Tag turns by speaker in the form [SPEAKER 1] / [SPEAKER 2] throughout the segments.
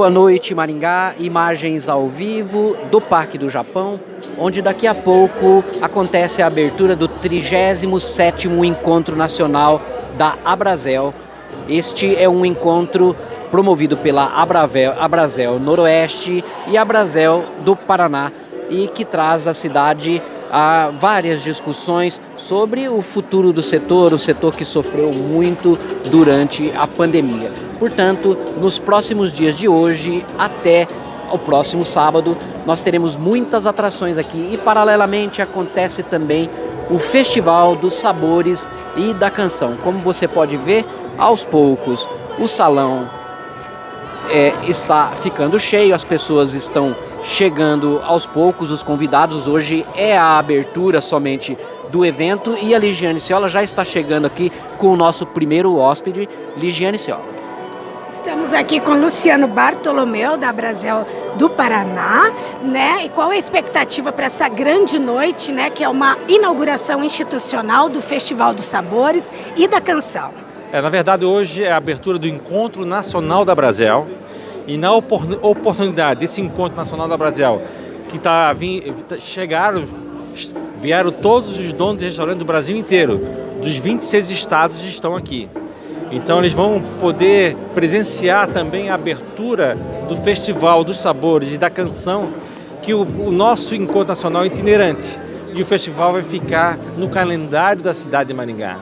[SPEAKER 1] Boa noite, Maringá. Imagens ao vivo do Parque do Japão, onde daqui a pouco acontece a abertura do 37º Encontro Nacional da Abrazel. Este é um encontro promovido pela Abravel, Abrazel Noroeste e Abrazel do Paraná e que traz à cidade a várias discussões sobre o futuro do setor, o setor que sofreu muito durante a pandemia. Portanto, nos próximos dias de hoje até o próximo sábado, nós teremos muitas atrações aqui e paralelamente acontece também o Festival dos Sabores e da Canção. Como você pode ver, aos poucos o salão é, está ficando cheio, as pessoas estão chegando aos poucos, os convidados. Hoje é a abertura somente do evento e a Ligiane Ciola já está chegando aqui com o nosso primeiro hóspede, Ligiane Ciola.
[SPEAKER 2] Estamos aqui com Luciano Bartolomeu, da Brasil do Paraná, né? E qual é a expectativa para essa grande noite, né? Que é uma inauguração institucional do Festival dos Sabores e da Canção.
[SPEAKER 3] É, na verdade, hoje é a abertura do Encontro Nacional da Brasil. E na oportunidade desse Encontro Nacional da Brasil, que tá, chegaram, vieram todos os donos de restaurantes do Brasil inteiro, dos 26 estados estão aqui. Então eles vão poder presenciar também a abertura do Festival dos Sabores e da Canção, que o, o nosso Encontro Nacional é itinerante. E o festival vai ficar no calendário da cidade de Maringá,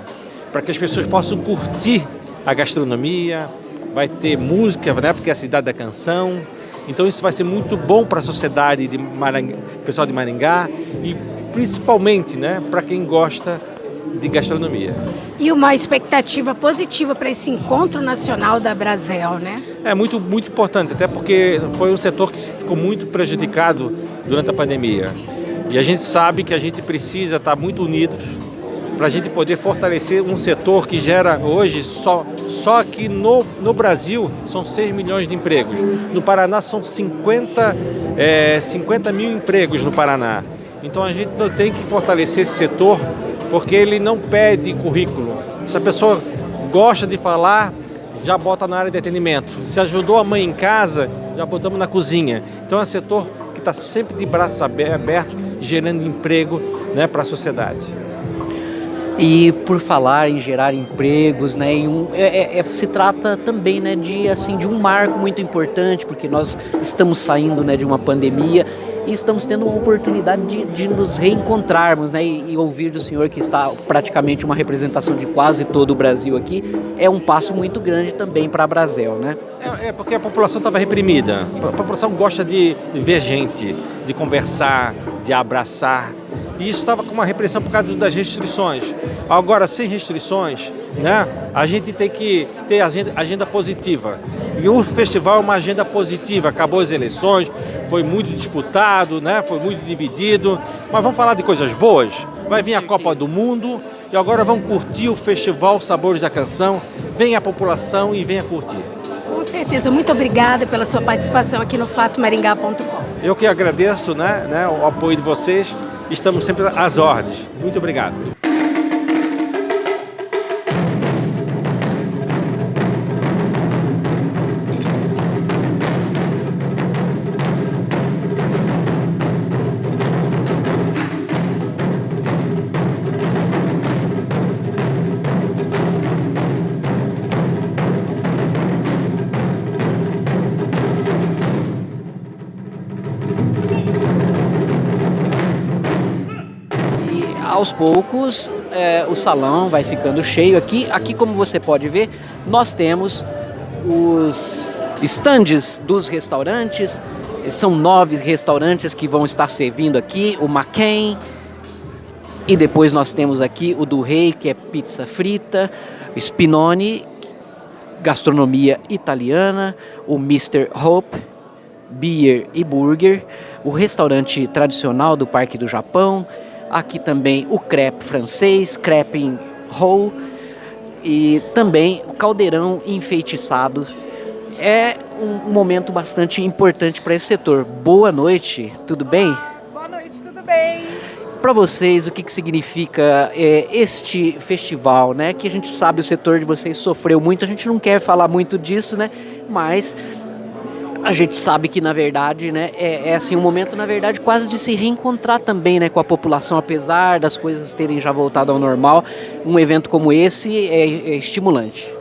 [SPEAKER 3] para que as pessoas possam curtir a gastronomia, vai ter música, né, porque é a cidade da canção. Então isso vai ser muito bom para a sociedade de Maringá, pessoal de Maringá e principalmente né, para quem gosta de gastronomia.
[SPEAKER 2] E uma expectativa positiva para esse encontro nacional da Brasil, né?
[SPEAKER 3] É muito, muito importante, até porque foi um setor que ficou muito prejudicado durante a pandemia. E a gente sabe que a gente precisa estar muito unidos para a gente poder fortalecer um setor que gera hoje, só, só aqui no, no Brasil, são 6 milhões de empregos. No Paraná são 50, é, 50 mil empregos no Paraná. Então a gente não tem que fortalecer esse setor porque ele não pede currículo. Se a pessoa gosta de falar, já bota na área de atendimento. Se ajudou a mãe em casa, já botamos na cozinha. Então é um setor que está sempre de braços abertos, gerando emprego né, para a sociedade.
[SPEAKER 1] E por falar em gerar empregos, né, um, é, é, é, se trata também né, de, assim, de um marco muito importante, porque nós estamos saindo né, de uma pandemia e estamos tendo uma oportunidade de, de nos reencontrarmos né, e, e, ouvir do senhor que está praticamente uma representação de quase todo o Brasil aqui, é um passo muito grande também para a Brasil, né?
[SPEAKER 3] É, é, porque a população estava reprimida, a população gosta de ver gente, de conversar, de abraçar, e isso estava com uma repressão por causa das restrições. Agora, sem restrições, né, a gente tem que ter agenda, agenda positiva. E o festival é uma agenda positiva. Acabou as eleições, foi muito disputado, né, foi muito dividido. Mas vamos falar de coisas boas? Vai vir a Copa do Mundo e agora vamos curtir o Festival Sabores da Canção. Vem a população e venha curtir.
[SPEAKER 2] Com certeza. Muito obrigada pela sua participação aqui no fatomaringá.com.
[SPEAKER 3] Eu que agradeço né, né, o apoio de vocês estamos sempre às ordens. Muito obrigado.
[SPEAKER 1] Poucos é, o salão vai ficando cheio aqui. Aqui, como você pode ver, nós temos os estandes dos restaurantes. São nove restaurantes que vão estar servindo aqui. O McCain. E depois nós temos aqui o do Rei, que é pizza frita. Spinoni, gastronomia italiana. O Mr. Hope, beer e burger. O restaurante tradicional do Parque do Japão Aqui também o crepe francês, crepe em roll e também o caldeirão enfeitiçado. É um momento bastante importante para esse setor. Boa noite, tudo bem?
[SPEAKER 4] Boa noite, tudo bem?
[SPEAKER 1] Para vocês, o que, que significa é, este festival, né? Que a gente sabe o setor de vocês sofreu muito, a gente não quer falar muito disso, né? Mas a gente sabe que na verdade, né, é, é, assim um momento na verdade quase de se reencontrar também, né, com a população, apesar das coisas terem já voltado ao normal. Um evento como esse é, é estimulante.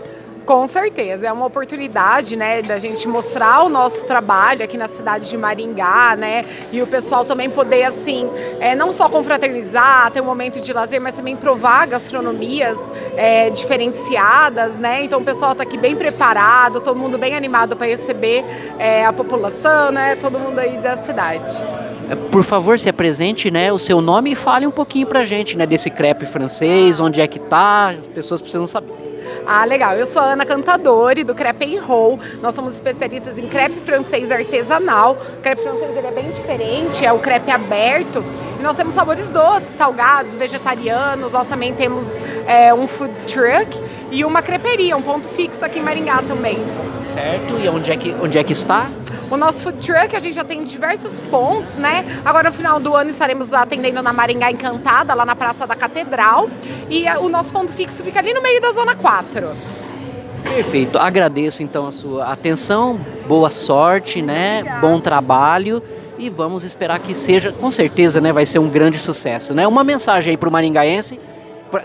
[SPEAKER 4] Com certeza, é uma oportunidade, né, da gente mostrar o nosso trabalho aqui na cidade de Maringá, né, e o pessoal também poder, assim, é, não só confraternizar, ter um momento de lazer, mas também provar gastronomias é, diferenciadas, né, então o pessoal está aqui bem preparado, todo mundo bem animado para receber é, a população, né, todo mundo aí da cidade.
[SPEAKER 1] É, por favor, se apresente, né, o seu nome e fale um pouquinho pra gente, né, desse crepe francês, onde é que tá, as pessoas precisam saber.
[SPEAKER 4] Ah, legal. Eu sou a Ana Cantadori, do Crepe Roll. Nós somos especialistas em crepe francês artesanal. O crepe francês ele é bem diferente, é o crepe aberto. E nós temos sabores doces, salgados, vegetarianos. Nós também temos é, um food truck e uma creperia, um ponto fixo aqui em Maringá também.
[SPEAKER 1] Certo. E onde é que, onde é que está?
[SPEAKER 4] O nosso food truck, a gente já tem diversos pontos, né? Agora no final do ano estaremos atendendo na Maringá Encantada, lá na Praça da Catedral. E eh, o nosso ponto fixo fica ali no meio da Zona 4.
[SPEAKER 1] Perfeito. Agradeço então a sua atenção, boa sorte, né? Obrigada. Bom trabalho e vamos esperar que seja, com certeza, né, vai ser um grande sucesso, né? Uma mensagem aí para o maringaense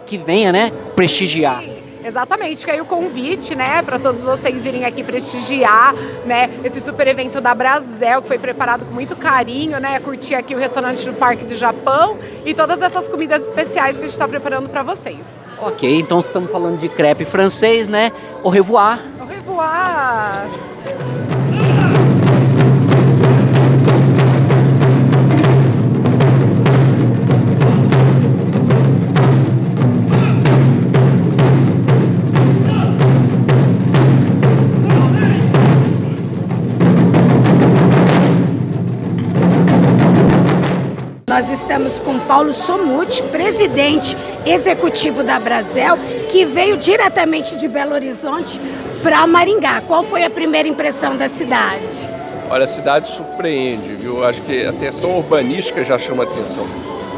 [SPEAKER 1] que venha, né, prestigiar.
[SPEAKER 4] Exatamente, fica aí o convite, né, para todos vocês virem aqui prestigiar, né, esse super evento da Brasel, que foi preparado com muito carinho, né, curtir aqui o restaurante do Parque do Japão e todas essas comidas especiais que a gente está preparando para vocês.
[SPEAKER 1] Ok, então estamos falando de crepe francês, né, au revoir.
[SPEAKER 4] Au revoir.
[SPEAKER 2] Nós estamos com Paulo Somuti, presidente executivo da Brasel, que veio diretamente de Belo Horizonte para Maringá. Qual foi a primeira impressão da cidade?
[SPEAKER 5] Olha, a cidade surpreende, viu? Acho que a questão urbanística já chama atenção.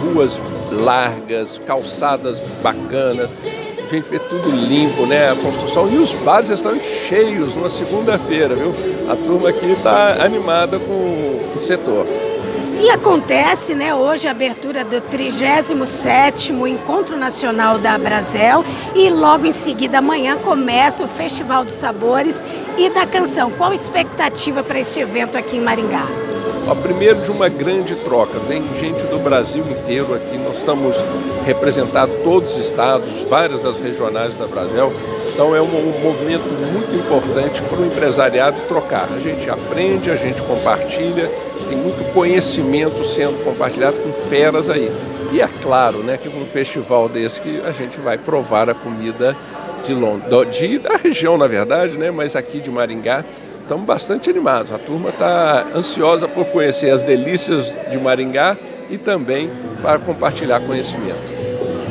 [SPEAKER 5] Ruas largas, calçadas bacanas, a gente vê tudo limpo, né? A construção e os bares estão cheios numa segunda-feira, viu? A turma aqui está animada com o setor.
[SPEAKER 2] E acontece, né, hoje a abertura do 37º Encontro Nacional da Brasel e logo em seguida amanhã começa o Festival dos Sabores e da Canção. Qual a expectativa para este evento aqui em Maringá?
[SPEAKER 5] Ó, primeiro de uma grande troca, vem gente do Brasil inteiro aqui, nós estamos representados todos os estados, várias das regionais da Brasel, então é um, um movimento muito importante para o empresariado trocar. A gente aprende, a gente compartilha, tem muito conhecimento sendo compartilhado com feras aí. E é claro, né, que com um festival desse que a gente vai provar a comida de Londres, de, da região na verdade, né, mas aqui de Maringá, estamos bastante animados. A turma está ansiosa por conhecer as delícias de Maringá e também para compartilhar conhecimento.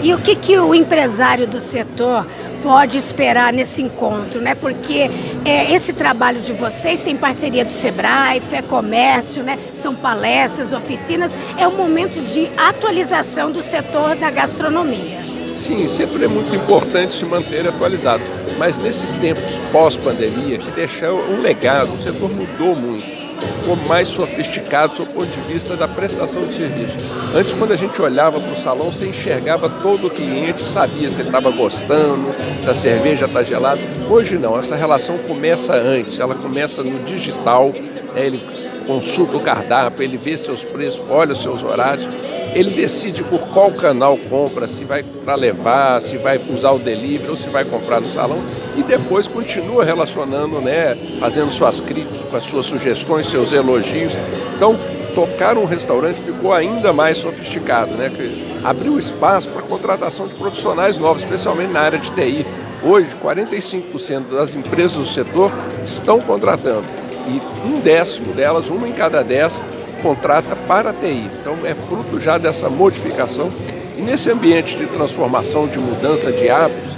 [SPEAKER 2] E o que, que o empresário do setor pode esperar nesse encontro, né? Porque é, esse trabalho de vocês tem parceria do Sebrae, Fé Comércio, né? São palestras, oficinas, é um momento de atualização do setor da gastronomia.
[SPEAKER 5] Sim, sempre é muito importante se manter atualizado. Mas nesses tempos pós-pandemia, que deixou um legado, o setor mudou muito ficou mais sofisticado do ponto de vista da prestação de serviço. Antes, quando a gente olhava para o salão, você enxergava todo o cliente, sabia se ele estava gostando, se a cerveja está gelada. Hoje não, essa relação começa antes, ela começa no digital, é, ele consulta o cardápio, ele vê seus preços, olha os seus horários, ele decide por qual canal compra, se vai para levar, se vai usar o delivery ou se vai comprar no salão e depois continua relacionando, né, fazendo suas críticas, as suas sugestões, seus elogios. Então, tocar um restaurante ficou ainda mais sofisticado, né, que abriu espaço para a contratação de profissionais novos, especialmente na área de TI. Hoje, 45% das empresas do setor estão contratando e um décimo delas, uma em cada dez, contrata para a TI. Então é fruto já dessa modificação. E nesse ambiente de transformação, de mudança de hábitos,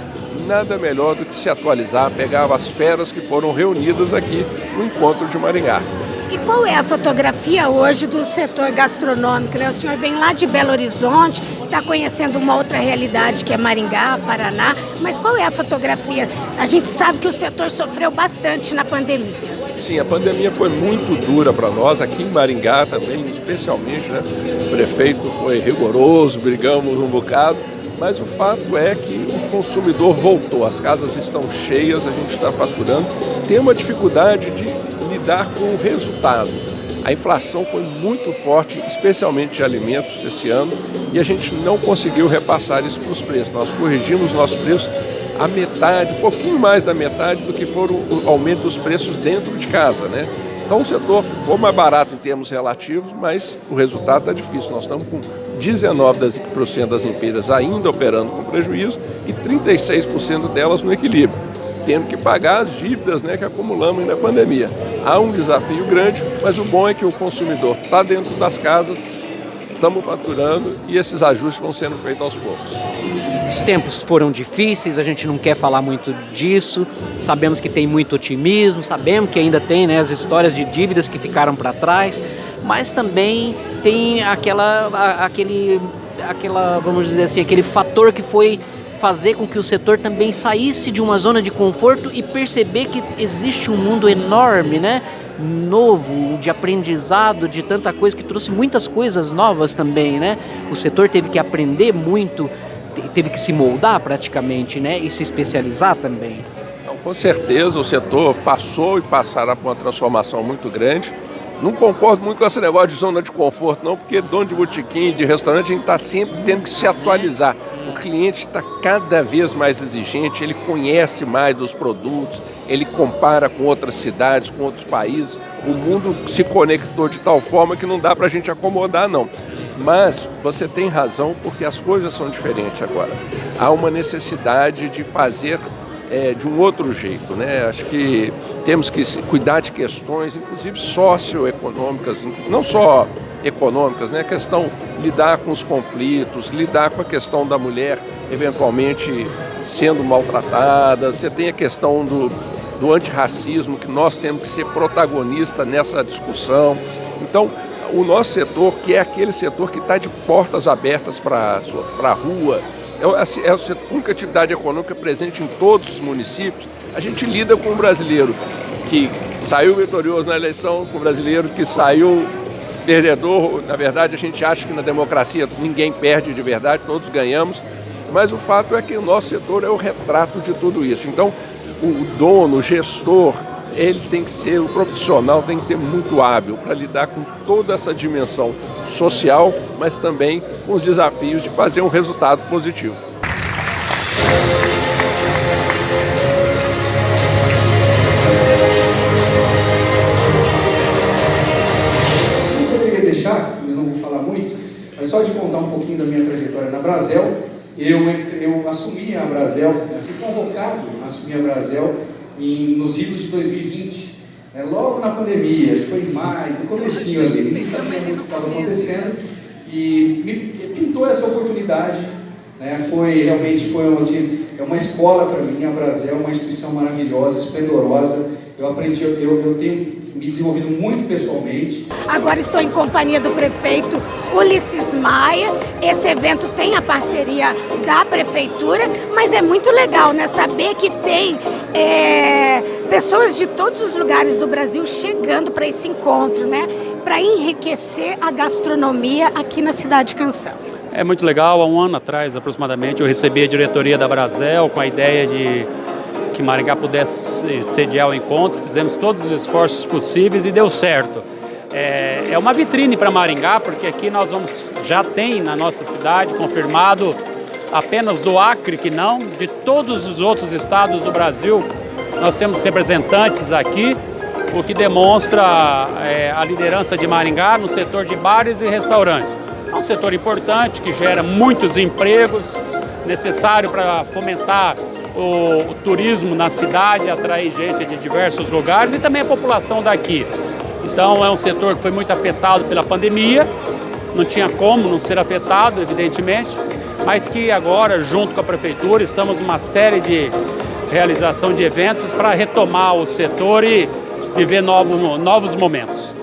[SPEAKER 5] nada melhor do que se atualizar, pegar as feras que foram reunidas aqui no encontro de Maringá.
[SPEAKER 2] E qual é a fotografia hoje do setor gastronômico? Né? O senhor vem lá de Belo Horizonte, está conhecendo uma outra realidade que é Maringá, Paraná, mas qual é a fotografia? A gente sabe que o setor sofreu bastante na pandemia.
[SPEAKER 5] Sim, a pandemia foi muito dura para nós, aqui em Maringá também, especialmente, né? O prefeito foi rigoroso, brigamos um bocado, mas o fato é que o consumidor voltou, as casas estão cheias, a gente está faturando, tem uma dificuldade de lidar com o resultado. A inflação foi muito forte, especialmente de alimentos esse ano, e a gente não conseguiu repassar isso para os preços. Nós corrigimos nossos preços a metade, um pouquinho mais da metade do que foram o aumento dos preços dentro de casa, né? Então o setor ficou mais barato em termos relativos, mas o resultado está difícil. Nós estamos com 19% das empresas ainda operando com prejuízo e 36% delas no equilíbrio, tendo que pagar as dívidas né, que acumulamos na pandemia. Há um desafio grande, mas o bom é que o consumidor está dentro das casas, estamos faturando e esses ajustes vão sendo feitos aos poucos.
[SPEAKER 1] Os tempos foram difíceis, a gente não quer falar muito disso, sabemos que tem muito otimismo, sabemos que ainda tem né, as histórias de dívidas que ficaram para trás, mas também tem aquela, aquele, aquela, vamos dizer assim, aquele fator que foi fazer com que o setor também saísse de uma zona de conforto e perceber que existe um mundo enorme, né? novo, de aprendizado, de tanta coisa que trouxe muitas coisas novas também, né? O setor teve que aprender muito, teve que se moldar praticamente, né? E se especializar também.
[SPEAKER 5] Então, com certeza o setor passou e passará por uma transformação muito grande. Não concordo muito com esse negócio de zona de conforto, não, porque dono de botequim, de restaurante, a gente está sempre tendo que se atualizar. O cliente está cada vez mais exigente, ele conhece mais dos produtos, ele compara com outras cidades, com outros países. O mundo se conectou de tal forma que não dá para a gente acomodar, não. Mas você tem razão, porque as coisas são diferentes agora. Há uma necessidade de fazer é, de um outro jeito. Né? Acho que temos que cuidar de questões, inclusive socioeconômicas, não só econômicas, né? a questão lidar com os conflitos, lidar com a questão da mulher eventualmente sendo maltratada, você tem a questão do, do antirracismo, que nós temos que ser protagonista nessa discussão. Então, o nosso setor, que é aquele setor que está de portas abertas para a rua, é, assim, é a única atividade econômica presente em todos os municípios, a gente lida com o brasileiro que saiu vitorioso na eleição, com o brasileiro que saiu perdedor. Na verdade, a gente acha que na democracia ninguém perde de verdade, todos ganhamos. Mas o fato é que o nosso setor é o retrato de tudo isso. Então, o dono, o gestor, ele tem que ser, o profissional tem que ser muito hábil para lidar com toda essa dimensão social, mas também com os desafios de fazer um resultado positivo.
[SPEAKER 6] Eu poderia deixar, eu não vou falar muito, mas só de contar um pouquinho da minha trajetória na Brasel, eu, eu assumi a Brasel, fui convocado a assumir a Brasel em, nos idos de 2020, né, logo na pandemia, acho que foi em maio, no comecinho ali, nem sabia muito o que estava acontecendo, e me pintou essa oportunidade, né, foi realmente foi assim, é uma escola para mim, a Brasel, uma instituição maravilhosa, esplendorosa, eu aprendi, eu, eu tenho me desenvolvido muito pessoalmente.
[SPEAKER 2] Agora estou em companhia do prefeito Ulisses Maia. Esse evento tem a parceria da prefeitura, mas é muito legal, né? Saber que tem é, pessoas de todos os lugares do Brasil chegando para esse encontro, né? Para enriquecer a gastronomia aqui na cidade de Canção.
[SPEAKER 7] É muito legal. Há um ano atrás, aproximadamente, eu recebi a diretoria da Brasel com a ideia de que Maringá pudesse sediar o encontro, fizemos todos os esforços possíveis e deu certo. É, é uma vitrine para Maringá, porque aqui nós vamos, já tem na nossa cidade confirmado apenas do Acre que não, de todos os outros estados do Brasil, nós temos representantes aqui, o que demonstra é, a liderança de Maringá no setor de bares e restaurantes. É um setor importante que gera muitos empregos, necessário para fomentar o, turismo na cidade, atrair gente de diversos lugares e também a população daqui. Então é um setor que foi muito afetado pela pandemia, não tinha como não ser afetado, evidentemente, mas que agora, junto com a prefeitura, estamos numa série de realização de eventos para retomar o setor e viver novo, novos momentos.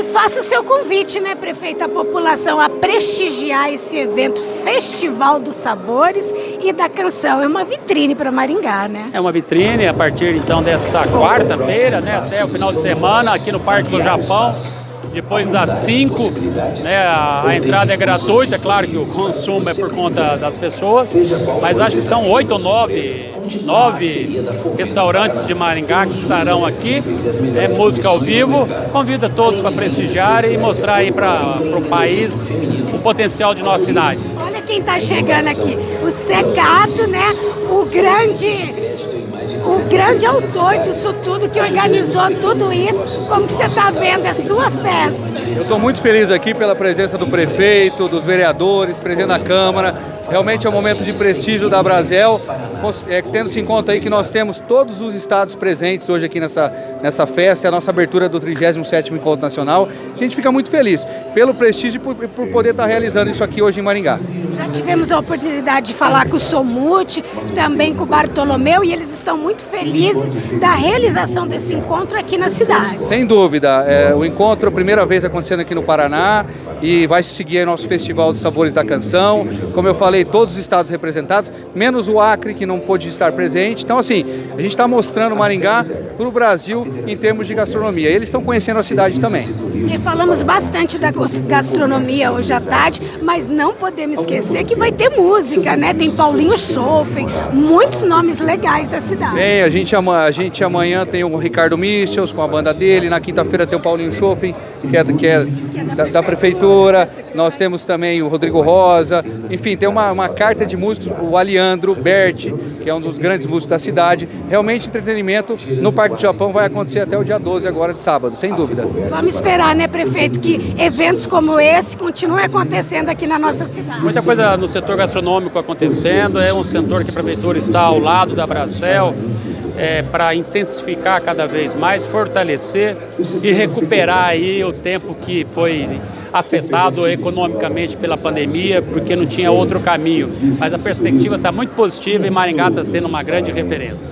[SPEAKER 2] E faça o seu convite, né, prefeito, à população a prestigiar esse evento Festival dos Sabores e da Canção. É uma vitrine para Maringá, né?
[SPEAKER 7] É uma vitrine a partir então desta quarta-feira, né, até o final de semana aqui no Parque do Japão depois das 5, né, a, a, entrada é gratuita, é claro que o consumo é por conta das pessoas, mas acho que são oito ou nove, nove restaurantes de Maringá que estarão aqui, é música ao vivo, convida todos para prestigiar e mostrar aí para o país o potencial de nossa cidade.
[SPEAKER 2] Olha quem está chegando aqui, o Secato, né, o grande o grande autor disso tudo, que organizou tudo isso. Como que você está vendo? É sua festa.
[SPEAKER 8] Eu estou muito feliz aqui pela presença do prefeito, dos vereadores, presidente da Câmara, Realmente é um momento de prestígio da Brasel, é, tendo-se em conta aí que nós temos todos os estados presentes hoje aqui nessa, nessa festa, é a nossa abertura do 37º Encontro Nacional. A gente fica muito feliz pelo prestígio e por, por poder estar realizando isso aqui hoje em Maringá.
[SPEAKER 2] Já tivemos a oportunidade de falar com o Somute, também com o Bartolomeu, e eles estão muito felizes da realização desse encontro aqui na cidade.
[SPEAKER 8] Sem dúvida, é, o encontro, a primeira vez acontecendo aqui no Paraná, e vai seguir nosso Festival dos Sabores da Canção. Como eu falei, todos os estados representados, menos o Acre, que não pôde estar presente. Então, assim, a gente está mostrando Maringá para o Brasil em termos de gastronomia. Eles estão conhecendo a cidade também.
[SPEAKER 2] E falamos bastante da gastronomia hoje à tarde, mas não podemos esquecer que vai ter música, né? Tem Paulinho Schoffen, muitos nomes legais da cidade.
[SPEAKER 8] Bem, a gente, a gente amanhã tem o Ricardo Michels com a banda dele, na quinta-feira tem o Paulinho Schoffen, que é, que é da, da prefeitura, nós temos também o Rodrigo Rosa, enfim, tem uma, uma carta de músicos, o Aliandro Berti, que é um dos grandes músicos da cidade. Realmente entretenimento no Parque do Japão vai acontecer até o dia 12 agora de sábado, sem dúvida.
[SPEAKER 2] Vamos esperar, né, prefeito, que eventos como esse continuem acontecendo aqui na nossa cidade.
[SPEAKER 7] Muita coisa no setor gastronômico acontecendo, é um setor que a prefeitura está ao lado da Bracel, é, para intensificar cada vez mais, fortalecer e recuperar aí o tempo que foi afetado economicamente pela pandemia, porque não tinha outro caminho. Mas a perspectiva está muito positiva e Maringá está sendo uma grande referência.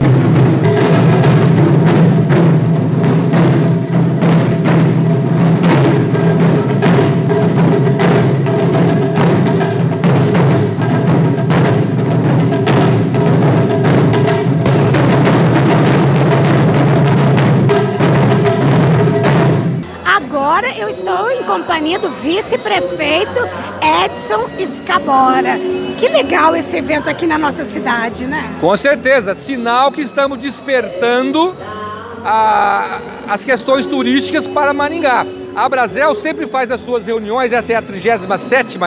[SPEAKER 2] Vice-prefeito Edson Escabora. Que legal esse evento aqui na nossa cidade, né?
[SPEAKER 3] Com certeza, sinal que estamos despertando a, as questões turísticas para Maringá. A Brasel sempre faz as suas reuniões, essa é a 37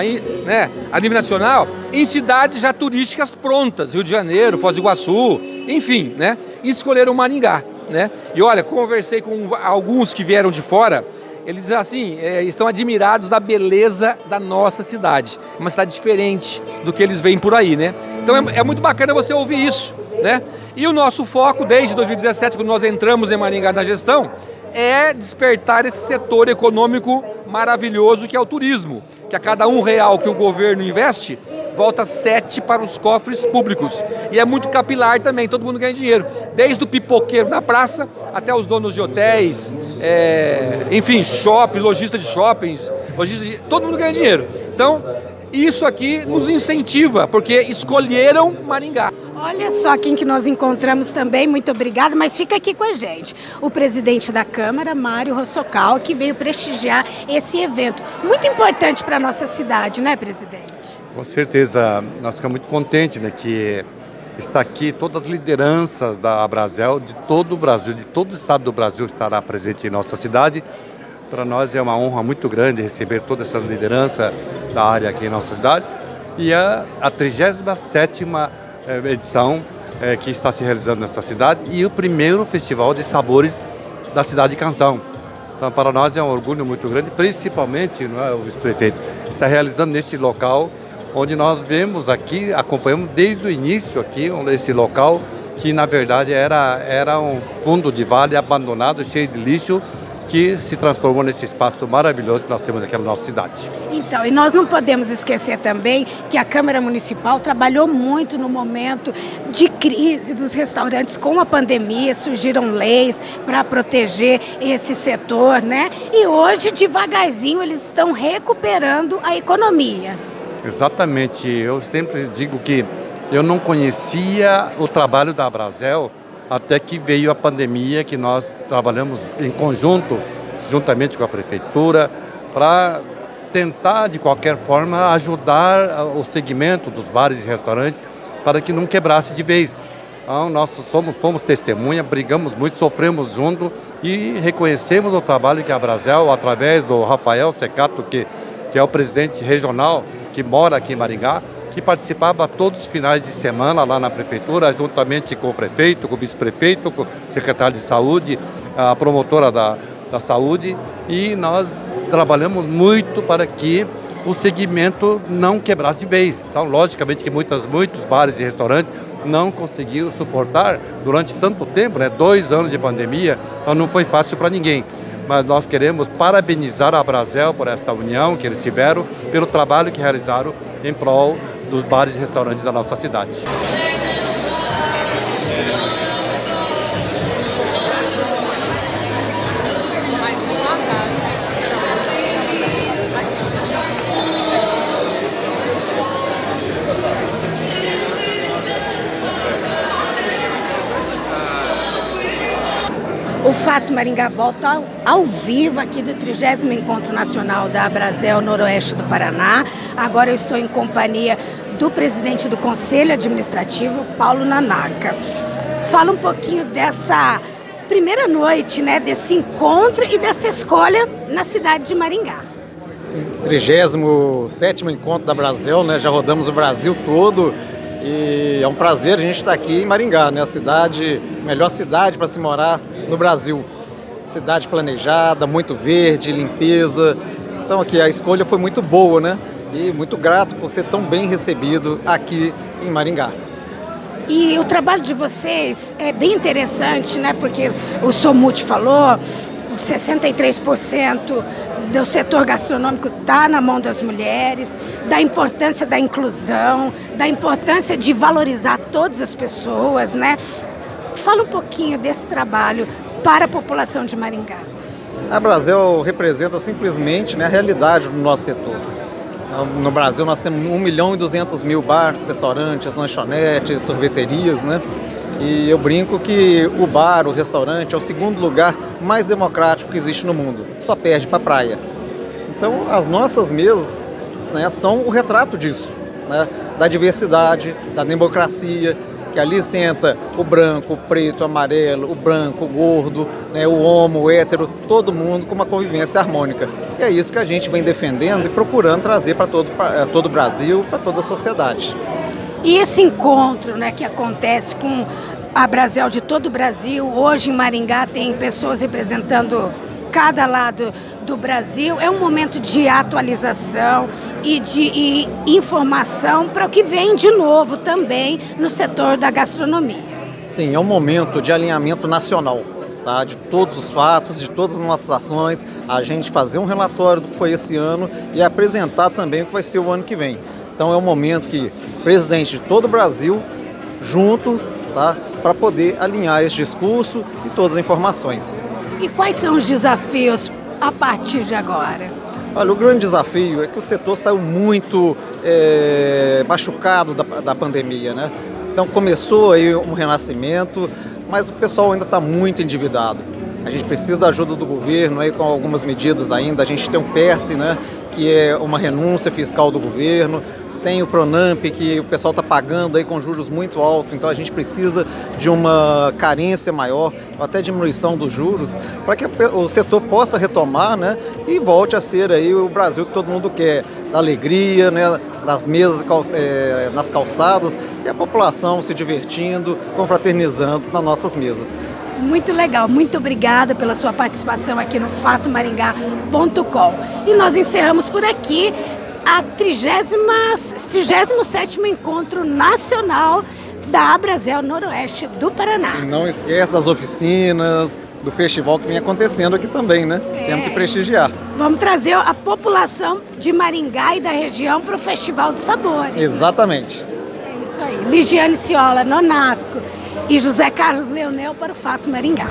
[SPEAKER 3] né, a nível nacional, em cidades já turísticas prontas, Rio de Janeiro, Foz do Iguaçu, enfim, né? E escolheram Maringá, né? E olha, conversei com alguns que vieram de fora, eles assim é, estão admirados da beleza da nossa cidade. Uma cidade diferente do que eles veem por aí, né? Então é, é, muito bacana você ouvir isso, né? E o nosso foco desde 2017, quando nós entramos em Maringá na gestão, é despertar esse setor econômico maravilhoso que é o turismo, que a cada um real que o governo investe, volta sete para os cofres públicos. E é muito capilar também, todo mundo ganha dinheiro. Desde o pipoqueiro na praça até os donos de hotéis, é, enfim, shopping, lojista de shoppings, lojista de, todo mundo ganha dinheiro. Então, isso aqui nos incentiva, porque escolheram Maringá.
[SPEAKER 2] Olha só quem que nós encontramos também, muito obrigada, mas fica aqui com a gente. O presidente da Câmara, Mário Rossocal, que veio prestigiar esse evento. Muito importante para a nossa cidade, né, presidente?
[SPEAKER 9] Com certeza, nós ficamos muito contentes né, que está aqui todas as lideranças da Brasel, de todo o Brasil, de todo o estado do Brasil estará presente em nossa cidade. Para nós é uma honra muito grande receber toda essa liderança da área aqui em nossa cidade. E a, a 37 eh, edição é, que está se realizando nessa cidade e o primeiro festival de sabores da cidade de Canção. Então, para nós é um orgulho muito grande, principalmente, não é, o vice-prefeito, está realizando neste local, onde nós vemos aqui, acompanhamos desde o início aqui, esse local, que na verdade era, era um fundo de vale abandonado, cheio de lixo, que se transformou nesse espaço maravilhoso que nós temos aqui na nossa cidade.
[SPEAKER 2] Então, e nós não podemos esquecer também que a Câmara Municipal trabalhou muito no momento de crise dos restaurantes com a pandemia, surgiram leis para proteger esse setor, né? E hoje, devagarzinho, eles estão recuperando a economia.
[SPEAKER 9] Exatamente, eu sempre digo que eu não conhecia o trabalho da Brasel até que veio a pandemia, que nós trabalhamos em conjunto, juntamente com a prefeitura, para tentar, de qualquer forma, ajudar o segmento dos bares e restaurantes para que não quebrasse de vez. Então, nós somos, fomos testemunha, brigamos muito, sofremos junto e reconhecemos o trabalho que a Brasel, através do Rafael Secato, que, que é o presidente regional, que mora aqui em Maringá, que participava todos os finais de semana lá na prefeitura, juntamente com o prefeito, com o vice-prefeito, com o secretário de saúde, a promotora da, da saúde, e nós trabalhamos muito para que o segmento não quebrasse vez. Então, logicamente que muitas, muitos bares e restaurantes não conseguiram suportar durante tanto tempo, né? dois anos de pandemia, então não foi fácil para ninguém. Mas nós queremos parabenizar a Brasel por esta união que eles tiveram, pelo trabalho que realizaram em prol dos bares e restaurantes da nossa cidade.
[SPEAKER 2] O Fato Maringá volta ao, ao, vivo aqui do 30 Encontro Nacional da Brasel Noroeste do Paraná. Agora eu estou em companhia do presidente do Conselho Administrativo, Paulo Nanaka. Fala um pouquinho dessa primeira noite, né, desse encontro e dessa escolha na cidade de Maringá.
[SPEAKER 10] Sim, 37 Encontro da Brasel, né, já rodamos o Brasil todo e é um prazer a gente estar aqui em Maringá, né? A cidade, melhor cidade para se morar no Brasil. Cidade planejada, muito verde, limpeza. Então aqui a escolha foi muito boa, né? E muito grato por ser tão bem recebido aqui em Maringá.
[SPEAKER 2] E o trabalho de vocês é bem interessante, né? Porque o Somute falou, 63% do setor gastronômico está na mão das mulheres, da importância da inclusão, da importância de valorizar todas as pessoas, né? Fala um pouquinho desse trabalho para a população de Maringá.
[SPEAKER 10] A Brasil representa simplesmente né, a realidade do nosso setor. No Brasil nós temos 1 milhão e 200 mil bares, restaurantes, lanchonetes, sorveterias, né? E eu brinco que o bar, o restaurante, é o segundo lugar mais democrático que existe no mundo. Só perde para a praia. Então, as nossas mesas né, são o retrato disso, né, da diversidade, da democracia, que ali senta o branco, o preto, o amarelo, o branco, o gordo, né, o homo, o hétero, todo mundo com uma convivência harmônica. E é isso que a gente vem defendendo e procurando trazer para todo, pra, todo o Brasil, para toda a sociedade.
[SPEAKER 2] E esse encontro né, que acontece com a Brasil de todo o Brasil, hoje em Maringá tem pessoas representando cada lado do Brasil, é um momento de atualização e de e informação para o que vem de novo também no setor da gastronomia.
[SPEAKER 10] Sim, é um momento de alinhamento nacional. Tá, de todos os fatos, de todas as nossas ações, a gente fazer um relatório do que foi esse ano e apresentar também o que vai ser o ano que vem. Então é um momento que presidente de todo o Brasil, juntos, tá, para poder alinhar esse discurso e todas as informações.
[SPEAKER 2] E quais são os desafios a partir de agora?
[SPEAKER 10] Olha, o grande desafio é que o setor saiu muito é, machucado da, da pandemia, né? Então começou aí um renascimento, mas o pessoal ainda está muito endividado. A gente precisa da ajuda do governo aí com algumas medidas ainda. A gente tem um PERSE, né, que é uma renúncia fiscal do governo tem o Pronamp, que o pessoal está pagando aí com juros muito altos, então a gente precisa de uma carência maior, até diminuição dos juros, para que o setor possa retomar né, e volte a ser aí o Brasil que todo mundo quer, da alegria, né, das mesas é, nas calçadas e a população se divertindo, confraternizando nas nossas mesas.
[SPEAKER 2] Muito legal, muito obrigada pela sua participação aqui no fatomaringá.com. E nós encerramos por aqui a 37 Encontro Nacional da Abrazel Noroeste do Paraná.
[SPEAKER 10] E não esqueça das oficinas, do festival que vem acontecendo aqui também, né?
[SPEAKER 2] É.
[SPEAKER 10] Temos que prestigiar.
[SPEAKER 2] Vamos trazer a população de Maringá e da região para o Festival de Sabores.
[SPEAKER 10] Exatamente.
[SPEAKER 2] É isso aí. Ligiane Ciola, Nonaco e José Carlos Leonel para o Fato Maringá.